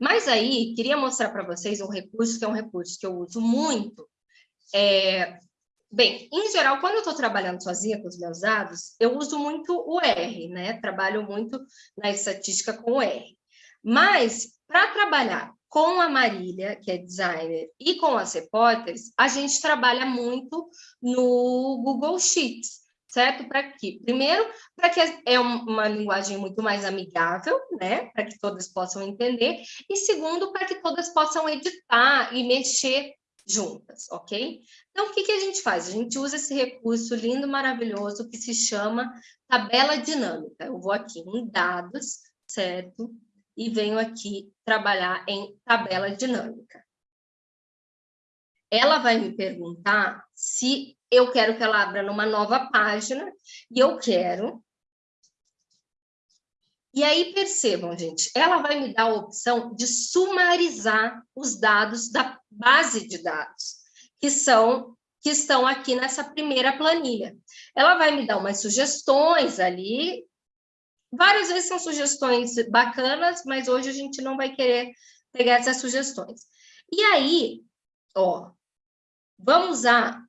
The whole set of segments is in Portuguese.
Mas aí, queria mostrar para vocês um recurso, que é um recurso que eu uso muito. É... Bem, em geral, quando eu estou trabalhando sozinha com os meus dados, eu uso muito o R, né? Trabalho muito na estatística com o R. Mas, para trabalhar com a Marília, que é designer, e com as repórteres, a gente trabalha muito no Google Sheets, certo? Para quê? Primeiro, para que é uma linguagem muito mais amigável, né? Para que todas possam entender. E segundo, para que todas possam editar e mexer juntas, ok? Então, o que, que a gente faz? A gente usa esse recurso lindo, maravilhoso, que se chama tabela dinâmica. Eu vou aqui em dados, certo? e venho aqui trabalhar em tabela dinâmica. Ela vai me perguntar se eu quero que ela abra numa nova página, e eu quero. E aí, percebam, gente, ela vai me dar a opção de sumarizar os dados da base de dados, que são que estão aqui nessa primeira planilha. Ela vai me dar umas sugestões ali, Várias vezes são sugestões bacanas, mas hoje a gente não vai querer pegar essas sugestões. E aí, ó, vamos usar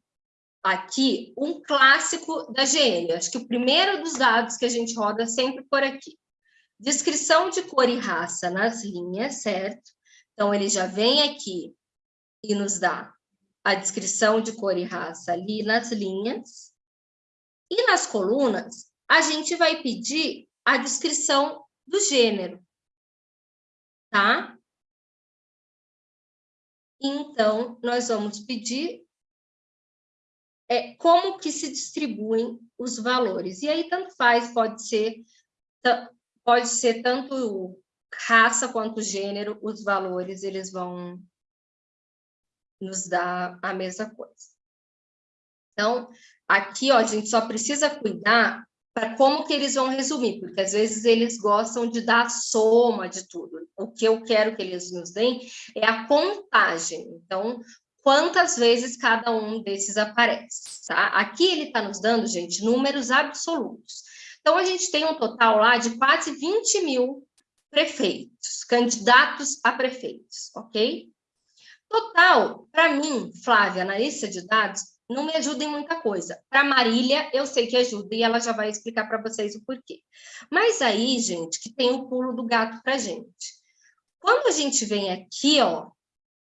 aqui um clássico da GN. Acho que o primeiro dos dados que a gente roda sempre por aqui. Descrição de cor e raça nas linhas, certo? Então, ele já vem aqui e nos dá a descrição de cor e raça ali nas linhas. E nas colunas, a gente vai pedir a descrição do gênero, tá? Então, nós vamos pedir é, como que se distribuem os valores. E aí, tanto faz, pode ser, pode ser tanto raça quanto gênero, os valores, eles vão nos dar a mesma coisa. Então, aqui, ó, a gente só precisa cuidar para como que eles vão resumir, porque às vezes eles gostam de dar a soma de tudo. O que eu quero que eles nos deem é a contagem. Então, quantas vezes cada um desses aparece, tá? Aqui ele está nos dando, gente, números absolutos. Então, a gente tem um total lá de quase 20 mil prefeitos, candidatos a prefeitos, ok? Total, para mim, Flávia, analista de dados, não me ajuda em muita coisa. Para Marília, eu sei que ajuda e ela já vai explicar para vocês o porquê. Mas aí, gente, que tem o pulo do gato para gente. Quando a gente vem aqui, ó,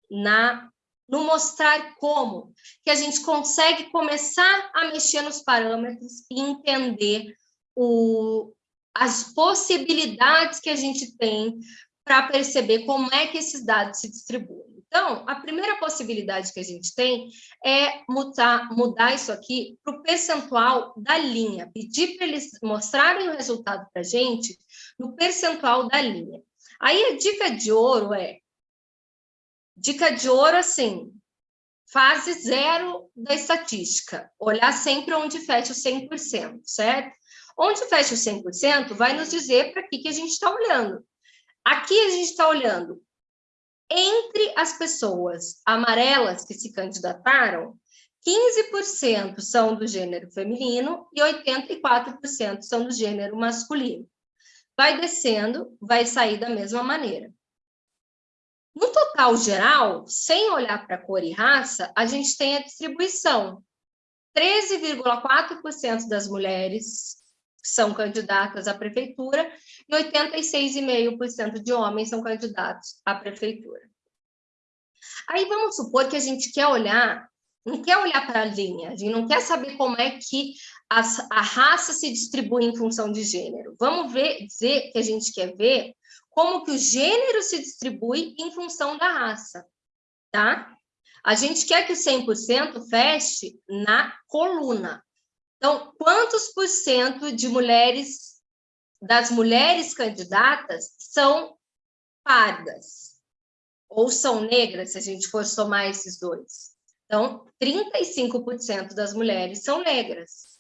na no mostrar como, que a gente consegue começar a mexer nos parâmetros e entender o, as possibilidades que a gente tem para perceber como é que esses dados se distribuem. Então, a primeira possibilidade que a gente tem é mudar, mudar isso aqui para o percentual da linha, pedir para eles mostrarem o resultado para a gente no percentual da linha. Aí a dica de ouro é, dica de ouro assim, fase zero da estatística, olhar sempre onde fecha o 100%, certo? Onde fecha o 100% vai nos dizer para que, que a gente está olhando. Aqui a gente está olhando entre as pessoas amarelas que se candidataram, 15% são do gênero feminino e 84% são do gênero masculino. Vai descendo, vai sair da mesma maneira. No total geral, sem olhar para cor e raça, a gente tem a distribuição. 13,4% das mulheres são candidatas à prefeitura e 86,5% de homens são candidatos à prefeitura. Aí vamos supor que a gente quer olhar, não quer olhar para a linha, a gente não quer saber como é que as, a raça se distribui em função de gênero. Vamos ver, dizer que a gente quer ver como que o gênero se distribui em função da raça, tá? A gente quer que o 100% feche na coluna. Então, quantos por cento de mulheres, das mulheres candidatas são pardas? Ou são negras, se a gente for somar esses dois? Então, 35% das mulheres são negras.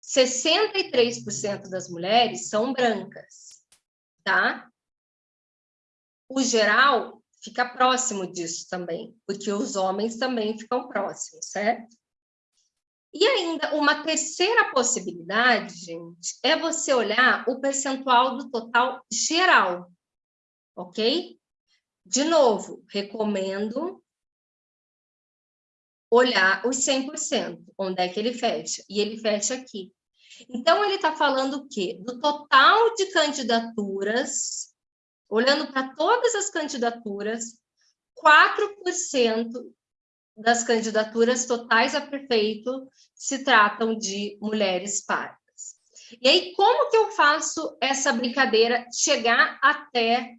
63% das mulheres são brancas, tá? O geral fica próximo disso também, porque os homens também ficam próximos, certo? E ainda, uma terceira possibilidade, gente, é você olhar o percentual do total geral. ok? De novo, recomendo olhar os 100%, onde é que ele fecha? E ele fecha aqui. Então, ele está falando o quê? Do total de candidaturas, olhando para todas as candidaturas, 4% das candidaturas totais a prefeito se tratam de mulheres pardas. E aí, como que eu faço essa brincadeira chegar até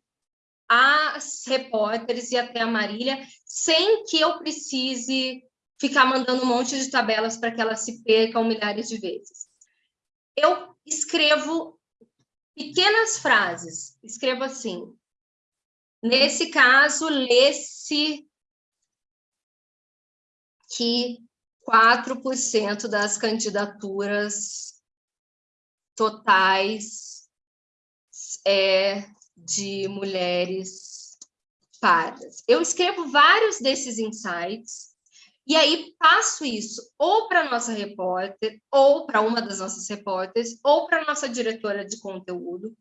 as repórteres e até a Marília, sem que eu precise ficar mandando um monte de tabelas para que elas se percam milhares de vezes? Eu escrevo pequenas frases, escrevo assim, nesse caso, lê-se que 4% das candidaturas totais é, de mulheres pardas. Eu escrevo vários desses insights e aí passo isso ou para nossa repórter, ou para uma das nossas repórteres, ou para nossa diretora de conteúdo.